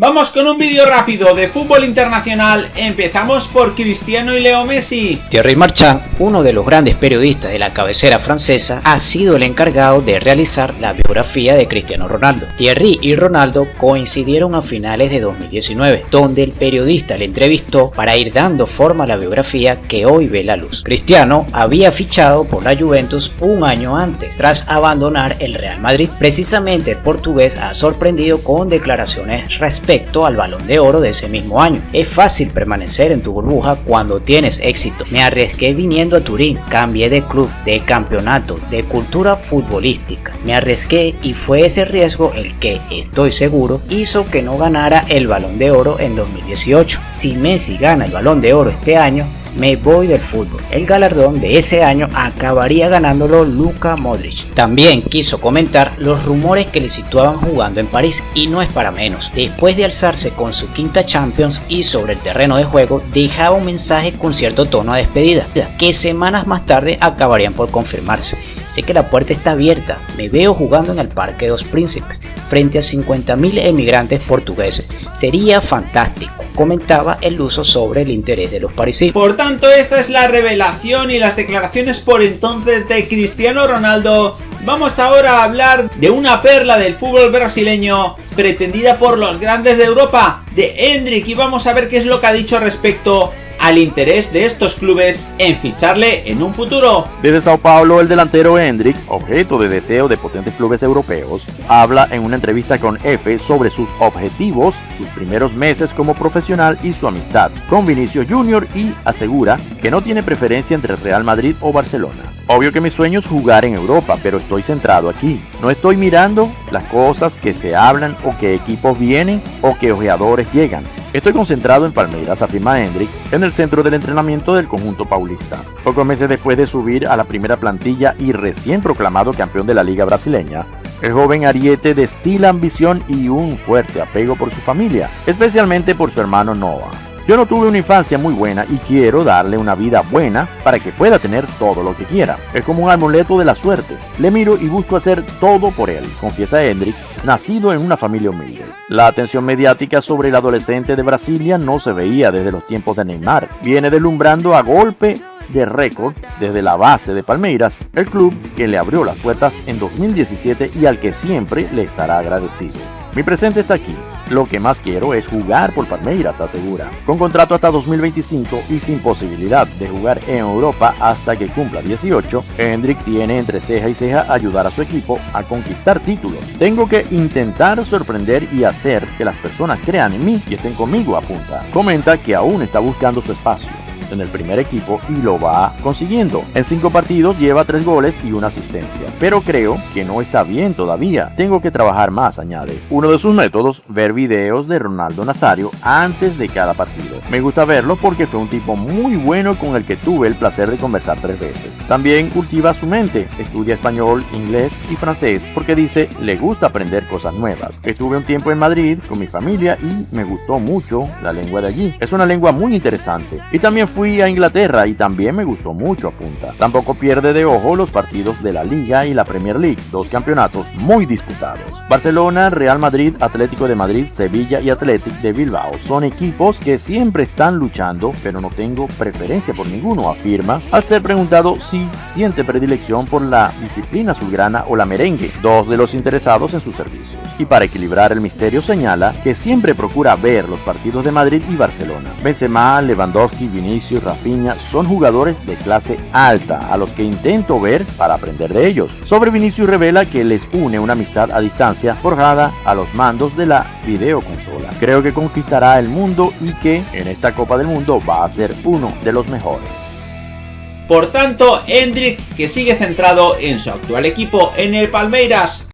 Vamos con un vídeo rápido de fútbol internacional, empezamos por Cristiano y Leo Messi. Thierry Marchand, uno de los grandes periodistas de la cabecera francesa, ha sido el encargado de realizar la biografía de Cristiano Ronaldo. Thierry y Ronaldo coincidieron a finales de 2019, donde el periodista le entrevistó para ir dando forma a la biografía que hoy ve la luz. Cristiano había fichado por la Juventus un año antes, tras abandonar el Real Madrid. Precisamente el portugués ha sorprendido con declaraciones respecto respecto al balón de oro de ese mismo año. Es fácil permanecer en tu burbuja cuando tienes éxito. Me arriesgué viniendo a Turín, cambié de club, de campeonato, de cultura futbolística. Me arriesgué y fue ese riesgo el que, estoy seguro, hizo que no ganara el balón de oro en 2018. Si Messi gana el balón de oro este año, me voy del fútbol. El galardón de ese año acabaría ganándolo Luka Modric. También quiso comentar los rumores que le situaban jugando en París y no es para menos. Después de alzarse con su quinta Champions y sobre el terreno de juego dejaba un mensaje con cierto tono de despedida, que semanas más tarde acabarían por confirmarse. Sé que la puerta está abierta, me veo jugando en el Parque de los Príncipes, frente a 50.000 emigrantes portugueses. Sería fantástico, comentaba el uso sobre el interés de los parisinos. Por tanto, esta es la revelación y las declaraciones por entonces de Cristiano Ronaldo. Vamos ahora a hablar de una perla del fútbol brasileño pretendida por los grandes de Europa, de Hendrik, y vamos a ver qué es lo que ha dicho respecto al interés de estos clubes en ficharle en un futuro. Desde Sao Paulo, el delantero Hendrik, objeto de deseo de potentes clubes europeos, habla en una entrevista con F sobre sus objetivos, sus primeros meses como profesional y su amistad con Vinicius Jr. y asegura que no tiene preferencia entre Real Madrid o Barcelona. Obvio que mi sueño es jugar en Europa, pero estoy centrado aquí. No estoy mirando las cosas que se hablan o que equipos vienen o que ojeadores llegan. Estoy concentrado en Palmeiras, afirma Hendrik, en el centro del entrenamiento del conjunto paulista. Pocos meses después de subir a la primera plantilla y recién proclamado campeón de la liga brasileña, el joven Ariete destila ambición y un fuerte apego por su familia, especialmente por su hermano Noah. Yo no tuve una infancia muy buena y quiero darle una vida buena para que pueda tener todo lo que quiera. Es como un amuleto de la suerte. Le miro y busco hacer todo por él, confiesa Hendrik, nacido en una familia humilde. La atención mediática sobre el adolescente de Brasilia no se veía desde los tiempos de Neymar. Viene deslumbrando a golpe de récord desde la base de Palmeiras, el club que le abrió las puertas en 2017 y al que siempre le estará agradecido. Mi presente está aquí. Lo que más quiero es jugar por Palmeiras, asegura. Con contrato hasta 2025 y sin posibilidad de jugar en Europa hasta que cumpla 18, Hendrik tiene entre ceja y ceja ayudar a su equipo a conquistar títulos. Tengo que intentar sorprender y hacer que las personas crean en mí y estén conmigo, apunta. Comenta que aún está buscando su espacio en el primer equipo y lo va consiguiendo. En cinco partidos lleva tres goles y una asistencia, pero creo que no está bien todavía. Tengo que trabajar más, añade. Uno de sus métodos, ver videos de Ronaldo Nazario antes de cada partido. Me gusta verlo porque fue un tipo muy bueno con el que tuve el placer de conversar tres veces. También cultiva su mente, estudia español, inglés y francés porque dice le gusta aprender cosas nuevas. Estuve un tiempo en Madrid con mi familia y me gustó mucho la lengua de allí. Es una lengua muy interesante. Y también fue fui a Inglaterra y también me gustó mucho, apunta. Tampoco pierde de ojo los partidos de la Liga y la Premier League, dos campeonatos muy disputados. Barcelona, Real Madrid, Atlético de Madrid, Sevilla y Athletic de Bilbao son equipos que siempre están luchando, pero no tengo preferencia por ninguno, afirma, al ser preguntado si siente predilección por la disciplina azulgrana o la merengue, dos de los interesados en su servicio. Y para equilibrar el misterio señala que siempre procura ver los partidos de Madrid y Barcelona. Benzema, Lewandowski, Vinicius, Rafinha son jugadores de clase alta a los que intento ver para aprender de ellos. Sobre Vinicius revela que les une una amistad a distancia forjada a los mandos de la videoconsola. Creo que conquistará el mundo y que en esta Copa del Mundo va a ser uno de los mejores. Por tanto, Hendrik que sigue centrado en su actual equipo en el Palmeiras